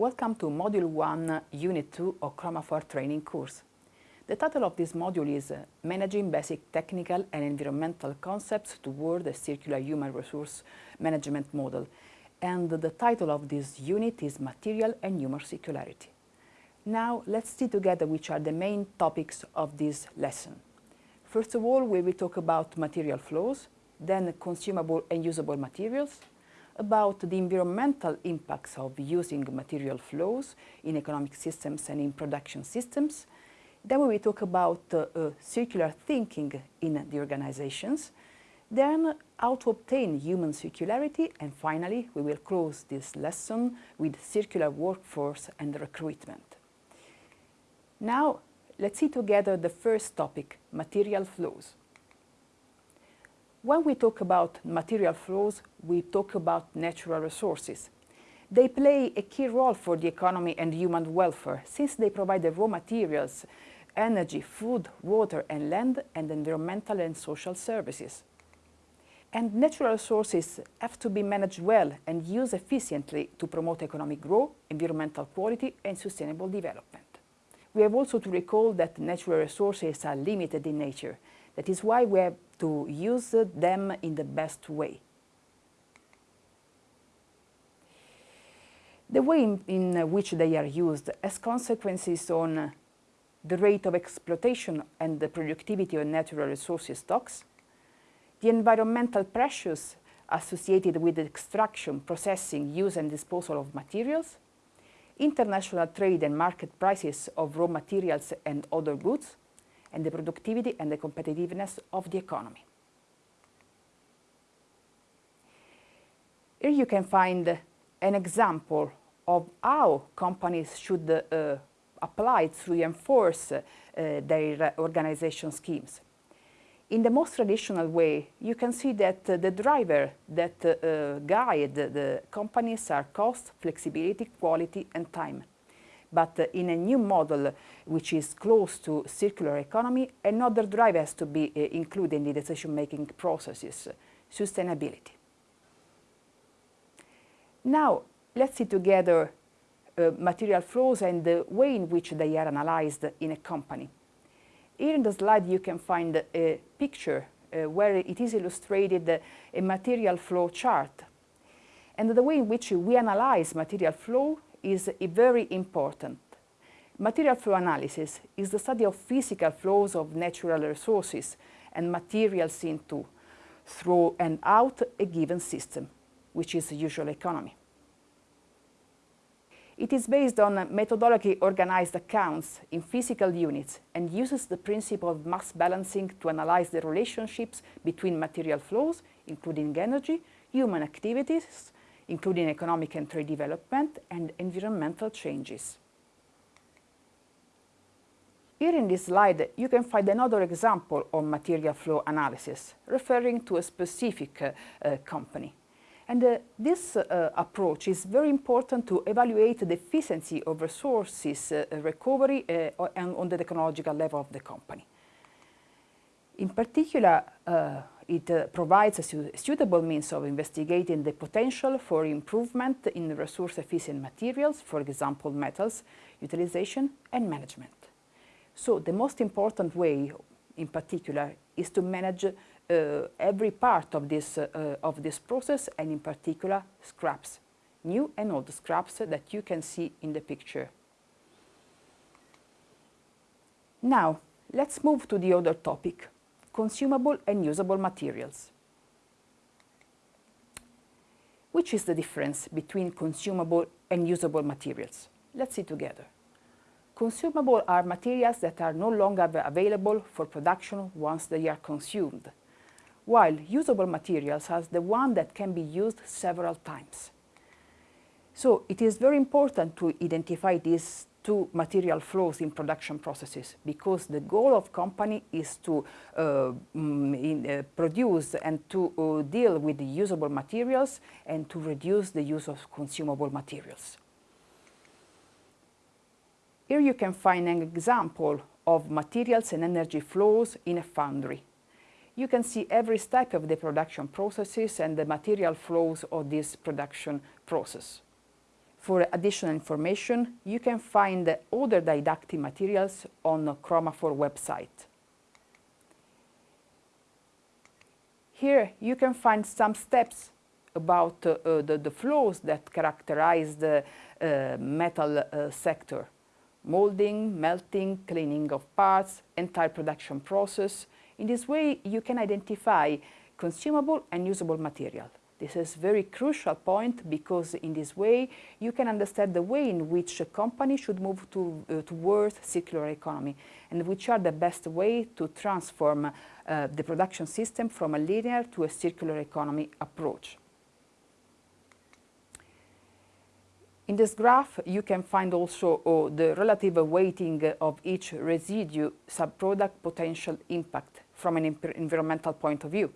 Welcome to Module 1, Unit 2 of Chromafor training course. The title of this module is uh, Managing Basic Technical and Environmental Concepts Toward a Circular Human Resource Management Model. And the title of this unit is Material and Human Circularity. Now let's see together which are the main topics of this lesson. First of all, we will talk about material flows, then consumable and usable materials, about the environmental impacts of using material flows in economic systems and in production systems. Then we will talk about uh, uh, circular thinking in the organizations. Then how to obtain human circularity. And finally, we will close this lesson with circular workforce and recruitment. Now, let's see together the first topic, material flows. When we talk about material flows, we talk about natural resources. They play a key role for the economy and human welfare, since they provide the raw materials, energy, food, water and land, and environmental and social services. And natural resources have to be managed well and used efficiently to promote economic growth, environmental quality and sustainable development. We have also to recall that natural resources are limited in nature. That is why we have to use them in the best way. The way in, in, which they are used has consequences on the rate of exploitation and the productivity of natural resources stocks, the environmental pressures associated with the extraction, processing, use and disposal of materials, international trade and market prices of raw materials and other goods, and the productivity and the competitiveness of the economy. Here you can find an example of how companies should uh, apply to reinforce uh, their organization schemes. In the most traditional way, you can see that uh, the driver that uh, guide the companies are cost, flexibility, quality and time. But uh, in a new model, which is close to circular economy, another driver has to be uh, included in the decision-making processes, sustainability. Now, let's see together uh, material flows and the way in which they are analyzed in a company. Here in the slide you can find a picture uh, where it is illustrated a material flow chart. And the way in which we analyze material flow is very important. Material flow analysis is the study of physical flows of natural resources and materials into, through and out a given system, which is the usual economy. It is based on methodology organized accounts in physical units and uses the principle of mass balancing to analyze the relationships between material flows, including energy, human activities, including economic and trade development and environmental changes. Here in this slide, you can find another example of material flow analysis, referring to a specific uh, uh, company. And uh, this uh, approach is very important to evaluate the efficiency of resources uh, recovery uh, and on the technological level of the company. In particular, it uh, provides a su suitable means of investigating the potential for improvement in resource-efficient materials, for example, metals, utilization and management. So the most important way, in particular, is to manage uh, every part of this, uh, of this process and in particular scraps, new and old scraps that you can see in the picture. Now, let's move to the other topic, consumable and usable materials. Which is the difference between consumable and usable materials? Let's see together. Consumable are materials that are no longer available for production once they are consumed, while usable materials are the one that can be used several times. So it is very important to identify these to material flows in production processes because the goal of company is to uh, mm, in, uh, produce and to uh, deal with the usable materials and to reduce the use of consumable materials. Here you can find an example of materials and energy flows in a foundry. You can see every step of the production processes and the material flows of this production process. For additional information, you can find other didactic materials on the Chromafor website. Here you can find some steps about uh, the, the, flows that characterize the uh, metal uh, sector. Molding, melting, cleaning of parts, entire production process. In this way you can identify consumable and usable material. This is a very crucial point because in this way you can understand the way in which a company should move to, uh, towards circular economy and which are the best way to transform uh, the production system from a linear to a circular economy approach. In this graph, you can find also uh, the relative weighting of each residue subproduct potential impact from an environmental point of view.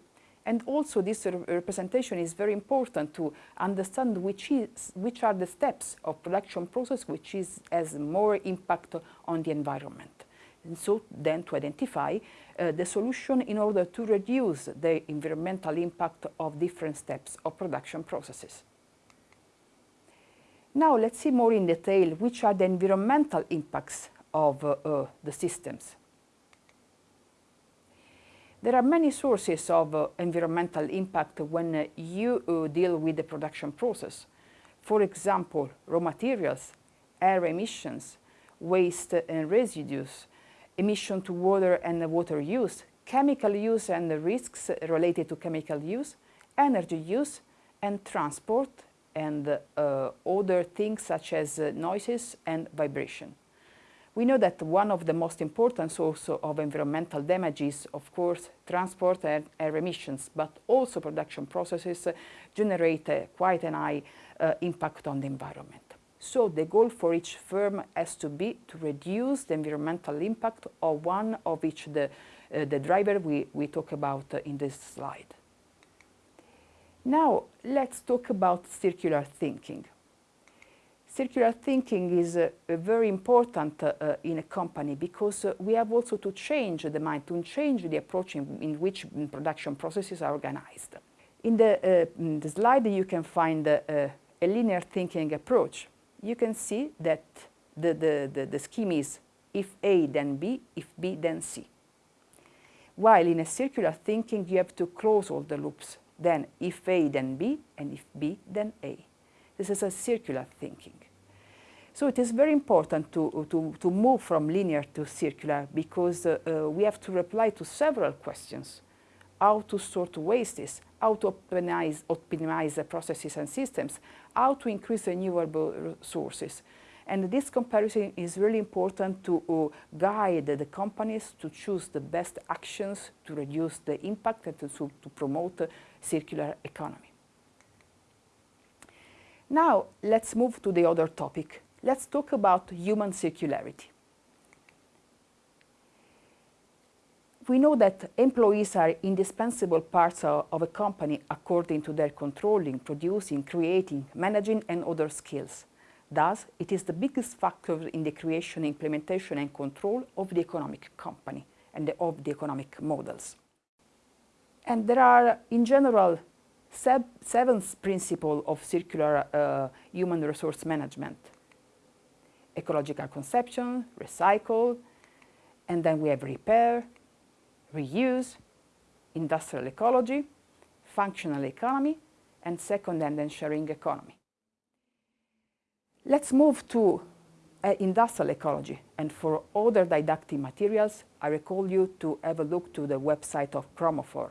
And also this representation is very important to understand which, is, which are the steps of production process which is, has more impact on the environment. And so then to identify uh, the solution in order to reduce the environmental impact of different steps of production processes. Now let's see more in detail which are the environmental impacts of uh, uh, the systems. There are many sources of uh, environmental impact when uh, you uh, deal with the production process. For example, raw materials, air emissions, waste and residues, emission to water and water use, chemical use and the risks related to chemical use, energy use and transport and uh, other things such as uh, noises and vibration. We know that one of the most important sources of environmental damage is, of course, transport and air emissions, but also production processes generate uh, quite an high uh, impact on the environment. So the goal for each firm has to be to reduce the environmental impact of one of each the, uh, the driver we, we talk about uh, in this slide. Now let's talk about circular thinking. Circular thinking is uh, very important uh, in a company because uh, we have also to change the mind, to change the approach in, in which production processes are organized. In the, uh, in the slide you can find uh, a linear thinking approach. You can see that the, the, the, the scheme is if A then B, if B then C. While in a circular thinking you have to close all the loops, then if A then B and if B then A. This is a circular thinking. So it is very important to, to, to move from linear to circular because uh, uh, we have to reply to several questions. How to sort wastes, how to optimize, optimize the processes and systems, how to increase renewable sources. And this comparison is really important to uh, guide the companies to choose the best actions to reduce the impact and to, to promote circular economy. Now, let's move to the other topic, let's talk about human circularity. We know that employees are indispensable parts of, of, a company according to their controlling, producing, creating, managing and other skills. Thus, it is the biggest factor in the creation, implementation and control of the economic company and the, of the economic models. And there are, in general, seven principles of circular uh, human resource management ecological conception, recycle, and then we have repair, reuse, industrial ecology, functional economy, and second-hand and sharing economy. Let's move to uh, industrial ecology, and for other didactic materials, I recall you to have a look to the website of Chromafor.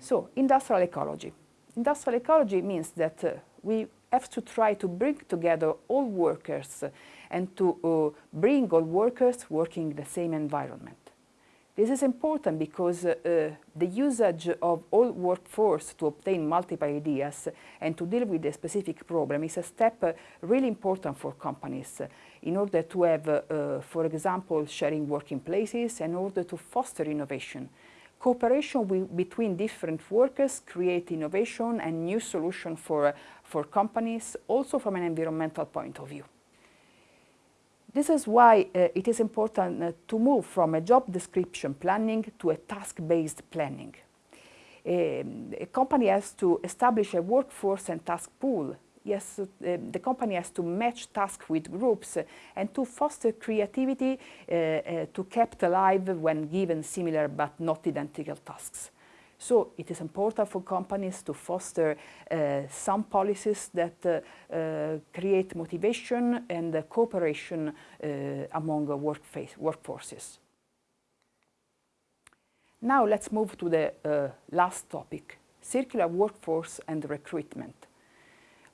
So, industrial ecology. Industrial ecology means that uh, we have to try to bring together all workers and to uh, bring all workers working in the same environment. This is important because uh, the usage of all workforce to obtain multiple ideas and to deal with a specific problem is a step uh, really important for companies in order to have, uh, for example, sharing working places in order to foster innovation. Cooperation between different workers create innovation and new solutions for, for companies, also from an environmental point of view. This is why uh, it is important uh, to move from a job description planning to a task-based planning. Um, a company has to establish a workforce and task pool yes, uh, the company has to match tasks with groups and to foster creativity uh, uh, to kept alive when given similar but not identical tasks. So it is important for companies to foster uh, some policies that uh, uh, create motivation and cooperation uh, among workforces. Now let's move to the uh, last topic, circular workforce and recruitment.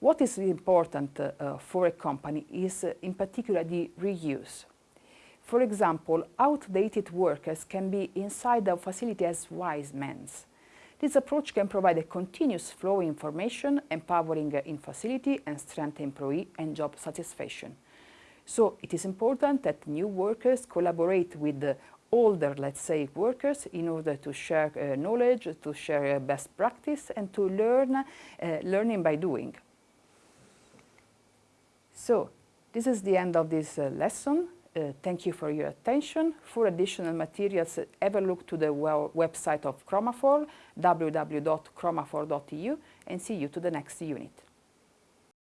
What is important for a company is in particular the reuse. For example, outdated workers can be inside the facility as wise men. This approach can provide a continuous flow of information, empowering in-facility and strength employee and job satisfaction. So it is important that new workers collaborate with the older, let's say, workers in order to share uh, knowledge, to share uh, best practice and to learn, uh, learning by doing. So this is the end of this uh, lesson. Uh, thank you for your attention. For additional materials, a look to the website of Chromafor, www.chromafor.eu, and see you to the next unit.